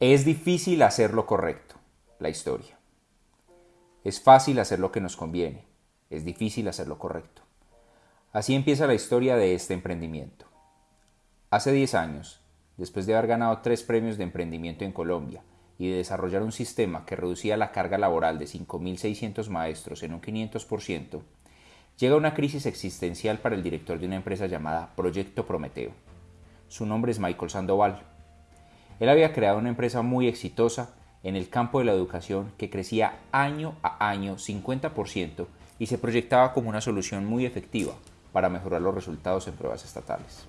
Es difícil hacer lo correcto, la historia. Es fácil hacer lo que nos conviene, es difícil hacer lo correcto. Así empieza la historia de este emprendimiento. Hace 10 años, después de haber ganado tres premios de emprendimiento en Colombia y de desarrollar un sistema que reducía la carga laboral de 5.600 maestros en un 500%, llega una crisis existencial para el director de una empresa llamada Proyecto Prometeo. Su nombre es Michael Sandoval él había creado una empresa muy exitosa en el campo de la educación que crecía año a año 50% y se proyectaba como una solución muy efectiva para mejorar los resultados en pruebas estatales.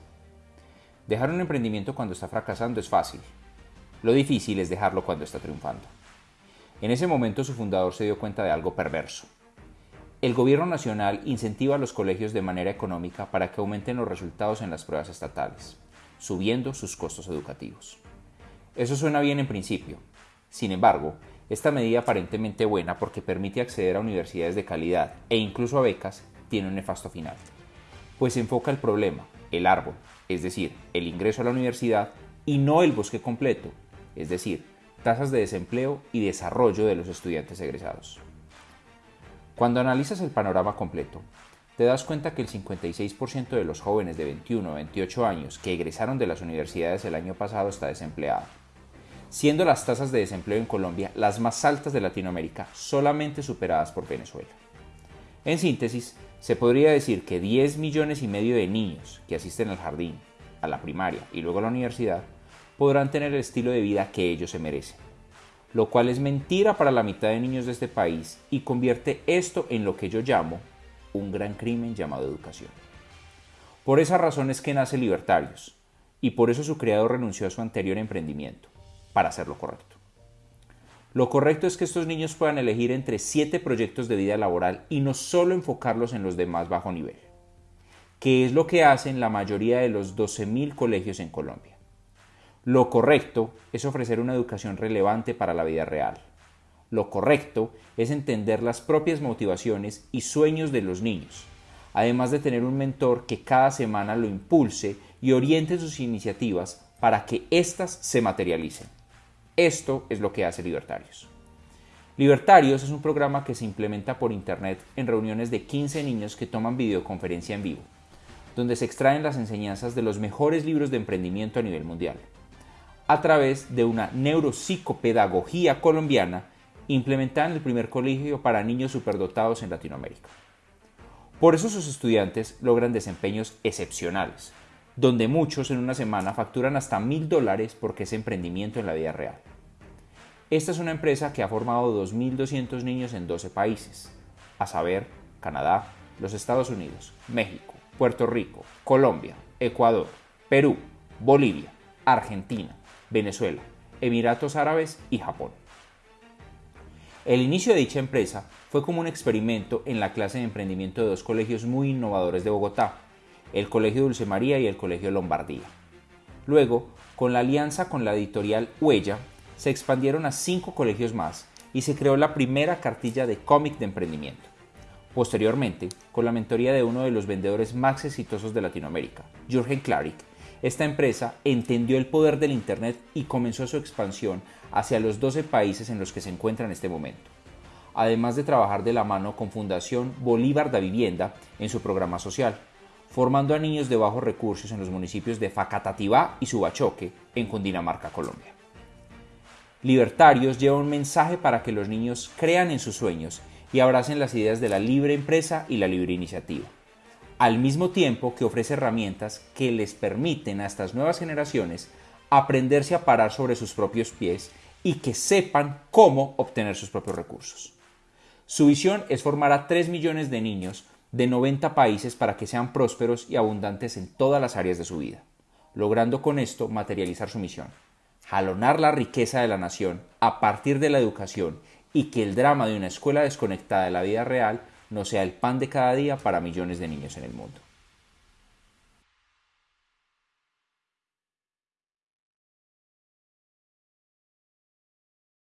Dejar un emprendimiento cuando está fracasando es fácil. Lo difícil es dejarlo cuando está triunfando. En ese momento su fundador se dio cuenta de algo perverso. El gobierno nacional incentiva a los colegios de manera económica para que aumenten los resultados en las pruebas estatales, subiendo sus costos educativos. Eso suena bien en principio. Sin embargo, esta medida aparentemente buena porque permite acceder a universidades de calidad e incluso a becas tiene un nefasto final. Pues enfoca el problema, el árbol, es decir, el ingreso a la universidad y no el bosque completo, es decir, tasas de desempleo y desarrollo de los estudiantes egresados. Cuando analizas el panorama completo, te das cuenta que el 56% de los jóvenes de 21 a 28 años que egresaron de las universidades el año pasado está desempleado siendo las tasas de desempleo en Colombia las más altas de Latinoamérica, solamente superadas por Venezuela. En síntesis, se podría decir que 10 millones y medio de niños que asisten al jardín, a la primaria y luego a la universidad podrán tener el estilo de vida que ellos se merecen, lo cual es mentira para la mitad de niños de este país y convierte esto en lo que yo llamo un gran crimen llamado educación. Por esa razón es que nace Libertarios, y por eso su creador renunció a su anterior emprendimiento, para hacer lo correcto. Lo correcto es que estos niños puedan elegir entre siete proyectos de vida laboral y no solo enfocarlos en los de más bajo nivel, que es lo que hacen la mayoría de los 12.000 colegios en Colombia. Lo correcto es ofrecer una educación relevante para la vida real. Lo correcto es entender las propias motivaciones y sueños de los niños, además de tener un mentor que cada semana lo impulse y oriente sus iniciativas para que éstas se materialicen. Esto es lo que hace Libertarios. Libertarios es un programa que se implementa por Internet en reuniones de 15 niños que toman videoconferencia en vivo, donde se extraen las enseñanzas de los mejores libros de emprendimiento a nivel mundial, a través de una neuropsicopedagogía colombiana implementada en el primer colegio para niños superdotados en Latinoamérica. Por eso sus estudiantes logran desempeños excepcionales, donde muchos en una semana facturan hasta mil dólares porque es emprendimiento en la vida real. Esta es una empresa que ha formado 2.200 niños en 12 países, a saber, Canadá, los Estados Unidos, México, Puerto Rico, Colombia, Ecuador, Perú, Bolivia, Argentina, Venezuela, Emiratos Árabes y Japón. El inicio de dicha empresa fue como un experimento en la clase de emprendimiento de dos colegios muy innovadores de Bogotá, el Colegio Dulce María y el Colegio Lombardía. Luego, con la alianza con la editorial Huella, se expandieron a cinco colegios más y se creó la primera cartilla de cómic de emprendimiento. Posteriormente, con la mentoría de uno de los vendedores más exitosos de Latinoamérica, Jürgen Klarik, esta empresa entendió el poder del Internet y comenzó su expansión hacia los 12 países en los que se encuentra en este momento, además de trabajar de la mano con Fundación Bolívar da Vivienda en su programa social formando a niños de bajos recursos en los municipios de Facatativá y Subachoque, en Cundinamarca, Colombia. Libertarios lleva un mensaje para que los niños crean en sus sueños y abracen las ideas de la libre empresa y la libre iniciativa, al mismo tiempo que ofrece herramientas que les permiten a estas nuevas generaciones aprenderse a parar sobre sus propios pies y que sepan cómo obtener sus propios recursos. Su visión es formar a 3 millones de niños de 90 países para que sean prósperos y abundantes en todas las áreas de su vida, logrando con esto materializar su misión, jalonar la riqueza de la nación a partir de la educación y que el drama de una escuela desconectada de la vida real no sea el pan de cada día para millones de niños en el mundo.